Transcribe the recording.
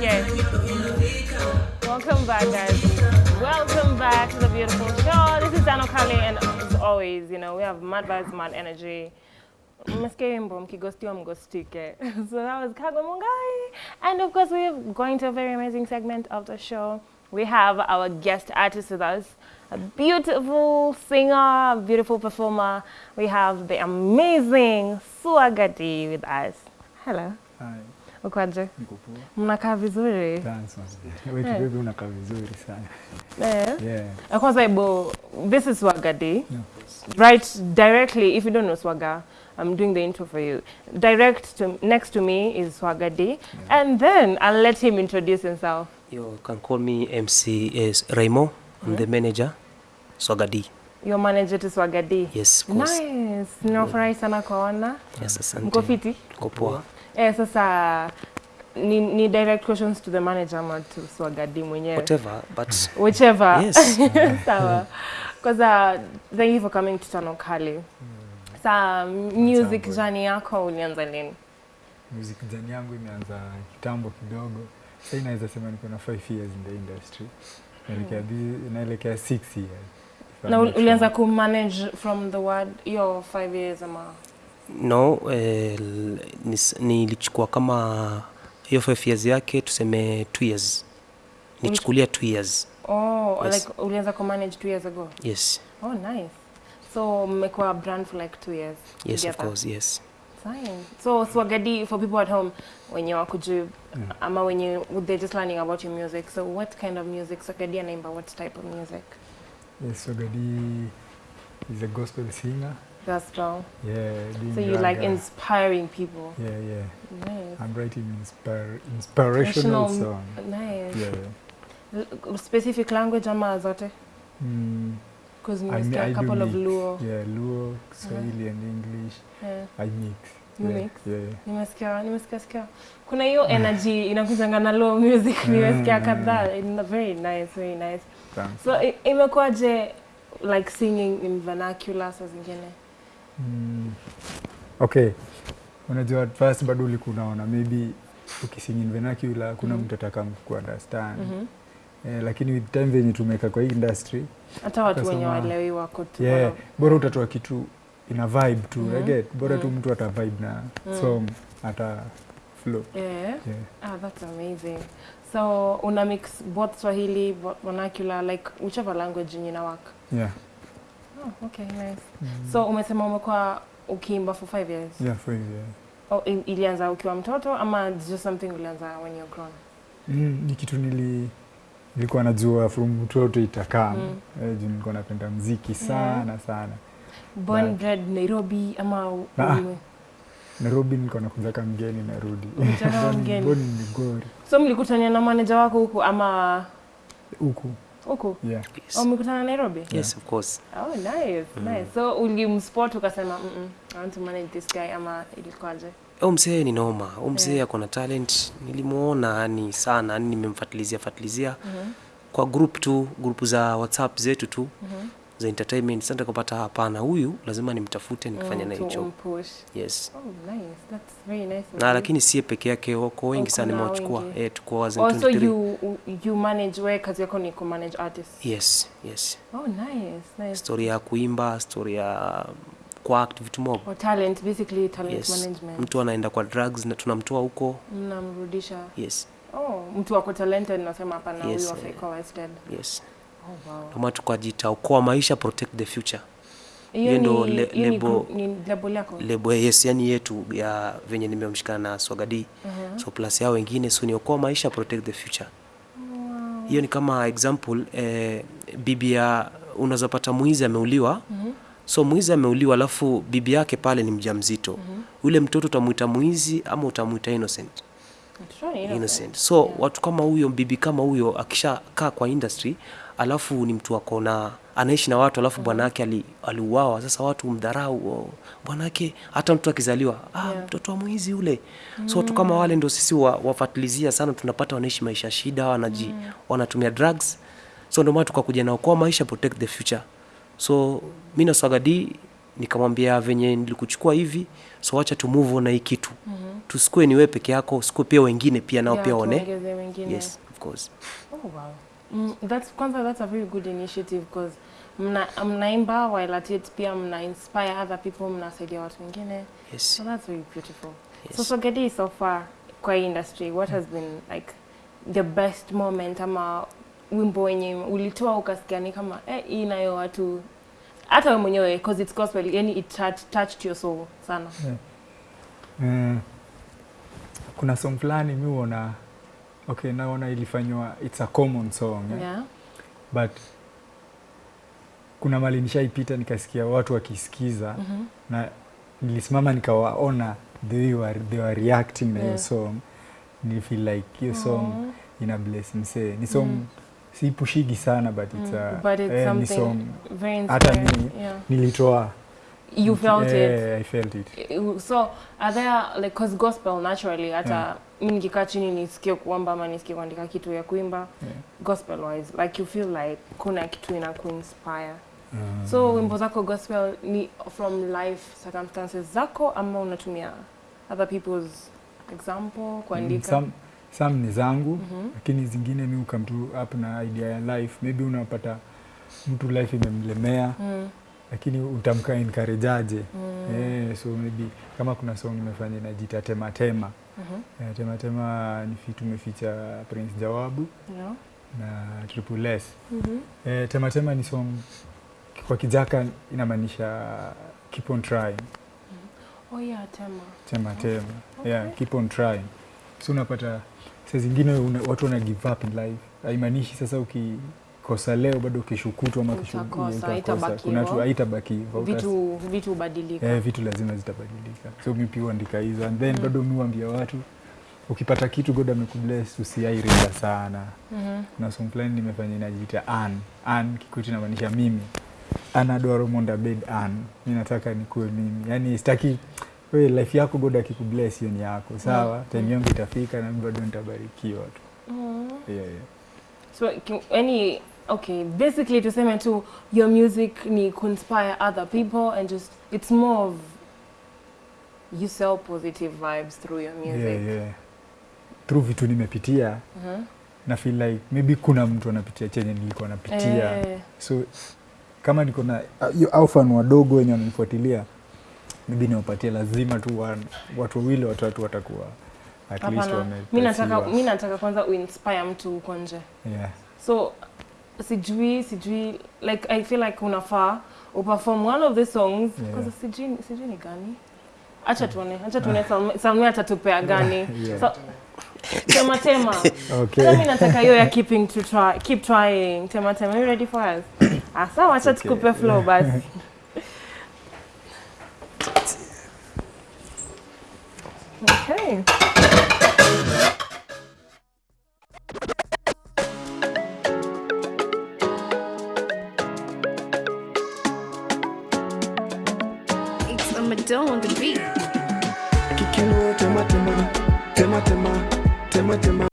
Yes. Welcome back, guys. Welcome back to the beautiful show. This is Dano Kali, and as always, you know, we have mad vibes, mad energy. So that was Kago Mungai. And of course, we're going to a very amazing segment of the show. We have our guest artist with us, a beautiful singer, beautiful performer. We have the amazing Suagadi with us. Hello. Hai, Poa. Mnakaa vizuri? Thanks, manze. Wewe kidogo unakaa vizuri sana. Eh. Yeah. Kwanza ibo, this is Swagadi. No. Right directly, if you don't know Swaga, I'm doing the intro for you. Direct to next to me is Swagadi, and then I'll let him introduce himself. You can call me MC is Raimo. I'm the manager. Swagadi. Your manager to Swagadi. Yes, of course. Nice. Ninafurahi sana kuona. Yes, asante. Mko fiti? Tuko poa. Eh, sasa ni, ni direct questions to the manager ama to Swagadi mwenyewe. Whatever, but Whichever. yes. Sawa. kwanza uh, thank you for coming to Tano Kali. Sa music journey yako ulianza lini? Music journey yangu imeanza kitambo kidogo. Sasa inaweza sema niko na 5 years in the industry. Naelekea bi- naelekea 6 years. Na ulianza ku manage from the word your 5 years ama No, eh, nilichukua ni nilichukua kama hiyo 5 years yake tuseme 2 years. Nichukulia 2 years. oh Yes. like ulianza ku manage two years ago Yes. oh nice so mmekuwa brand for like two years Yes, of course, yes. Fine. so swagadi for people at home wenye mm. ama wenye they're just learning about your music so what kind of music swagadi anaimba what type of music Yes, Swagadi is a gospel singer. Gospel Yeah, Being so you like inspiring people Yeah, yeah. nice I'm writing inspire, inspirational National- song. nice Yeah. L- specific language ama zote Mm, because I, nimesikia I a couple of luo Yeah, Luo, Swahili and English. yeah. I mix. You yeah, mix? Yeah, yeah. nimesikia nimesikia sikia kuna hiyo energy inakuzanga na low music nimesikia Mm. kadhaa very nice very nice Thanks. so imekuwaje like singing in vernacular saa zingine Mm. Okay. Unajua at first bado ulikuwa unaona maybe ukisingin vernacular kuna Mhm. mtu ataka kuunderstand. Mhm. Eh, lakini with time venye tumeka kwa hii industry, hata watu wenye walewi wako tu yeah, bora utatoa kitu ina vibe tu, mm -hmm. get bora tu Mhm. mtu ata vibe na Mm. song ata flow. yeah. Yeah. ah that's amazing so una mix both swahili vernacular like whichever language yenye ina work Yeah. Oh, okay nice Mm. so umesema umekuwa ukiimba for five years yeah, for yeah. oh, ilianza ukiwa mtoto ama just something ulianza when you're grown Mm, ni kitu nili nilikuwa najua from mtoto itakaa Mm. eh, juu nilikuwa napenda mziki sana sana. born But, bred nairobi ama u- Ah. Nairobi nilikuwa nakuja kama mgeni narudi. Mgeni. born Migori so mlikutania na manager wako huku ama huku. Huku Yeah. Yes. umekutana mlikutana Nairobi Yes, of course. oh nice mm. nice so ulimspot ukasema mm -mm, I want to manage this guy ama ilikuwaje Huyu mzee ni noma. Huyu mzee Yeah. ako na talent. Nilimuona yani sana, yani nimemfuatilizia fuatilizia Mhm, kwa group tu, group za WhatsApp zetu tu mhm. Za entertainment. Sasa nikapata hapana, huyu lazima nimtafute nikifanya naye hicho. Yes. Oh, nice. That's very nice Na lakini sie peke yake wako wengi sana nimewachukua. Eh, tuko wazee in also you you manage we kazi yako ni ku manage artists Yes, yes. oh nice nice Story ya kuimba, story ya kuact vitu mob. or talent basically talent Yes. management Mtu anaenda kwa drugs na tunamtoa huko. mnamrudisha Yes, oh mtu wako talented nasema hapana Yes, huyu afai kuwa wasted yes. Ndio maana tukajita okoa maisha, protect the future. hiyo ndio ndo le- hiyo lebo- label yako Lebo yes, yani yetu ya venye nimemshikana na Swagadi. uh -huh. So plus yao wengine so ni okoa maisha, protect the future. hiyo Wow. Ni kama example eh, bibi ya unaweza pata mwizi ameuliwa -huh. so mwizi ameuliwa alafu bibi yake pale ni mjamzito uh -huh. ule mtoto utamuita mwizi ama utamuita innocent uh innocent. innocent so Yeah. watu kama huyo bibi kama huyo akishakaa kwa industry alafu ni mtu ako na anaishi na watu alafu bwanake ali, aliuawa sasa watu mdharau oh, bwanake hata mtu akizaliwa ah, Yeah. mtoto wa mwizi ule mm. so watu kama wale ndio sisi wa, wafatilizia sana tunapata wanaishi maisha shida wanaji wanatumia drugs so ndio maana tukakuja na okoa maisha protect the future so mimi na swagadi nikamwambia venye nilikuchukua hivi so wacha tu move on na hii kitu mm-hmm. tusikue niwe peke yako usikue pia wengine pia nao Yeah, pia one yes of course Oh wow. Mm, that's kwanza that's a very good initiative because mna mnaimba while at it pia mna inspire other people mnasaidia watu wengine. yes So that's very beautiful. So Yes. so Gedi so far kwa industry what has been like the best moment ama wimbo wenye ulitoa ukasikia ni kama eh hii nayo watu hata wewe mwenyewe because it's gospel yani it touch, touched your soul sana. yeah. Mm. kuna song fulani mimi huona okay naona ilifanywa it's a common song yeah. Yeah. but kuna mali nishaipita nikasikia watu wakisikiza mm -hmm. na nilisimama nikawaona they were, they were reacting na hiyo Yeah. song nilifeel like hiyo song Aw. ina bless msee ni song Mm. Siipushigi sana but it's, Mm, a, but it's eh, something song very hata ni, Yeah. nilitoa You felt it. yeah, I felt it so are there like cause gospel naturally hata Yeah. mimi nikikaa chini nisikie kuomba ama nisikie kuandika kitu ya kuimba Yeah. gospel wise like you feel like kuna kitu ina kuinspire Mm. so wimbo zako gospel ni from life circumstances zako ama unatumia other people's example Mm, kuandika some, some ni zangu Mhm. lakini zingine mi ukam tu up na idea ya life. Maybe unapata mtu life imemlemea Mm, lakini utamka nkarejaje mm, eh, so maybe kama kuna song imefanya inajita tematema mm -hmm. eh, tematema ni fi tumeficha prince jawabu yeah, na triple s. -hmm. eh, tematema ni song kwa kijaka inamaanisha keep on trying. Oh yeah tema. Tema tema. Okay. yeah, keep on trying so unapata saa zingine una, watu wana give up in life. Haimaanishi sasa ukikosa leo bado ukishukutwa ama haitabaki vitu vitu eh, vitu lazima zitabadilika. So mi pia uandika hizo. And then Mm. bado mi uambia watu ukipata kitu god amekubless usiairinda sana. Mhm. kuna song fulani nimefanya inajiita an an kikuti inamaanisha mimi. Bed an mi nataka nikuwe mimi. Yani sitaki we life yako god akikubless hiyo ni yako sawa Mm. time yangu itafika na bado nitabarikiwa tu Mm. yeah, yeah. So any okay, basically tuseme tu your music ni conspire other people and just it's more of you sell positive vibes through your music. Yeah, yeah. through vitu nimepitia Mhm. na feel like maybe kuna mtu anapitia chenye nilikuwa napitia Eh, so kama niko na hiyo au fan wadogo wenye wananifuatilia maybe niwapatie lazima tu watu wawili watatu watakuwa at least hapana. Mi nataka kwanza uinspire mtu huko nje. yeah. So sijui sijui like I feel like unafaa uperform one of the songs Yeah. because sijui sijui ni gani. Acha tuone, acha tuone Salmi- atatupea gani. Yeah. So tema tema. okay. Hata mi nataka hiyo ya keeping to try, keep trying. Tema tema, you ready for us? Ah, sawa, acha tukupe flow basi. Okay. It's a Madonna on the beat. Kikinu tema tema tema tema tema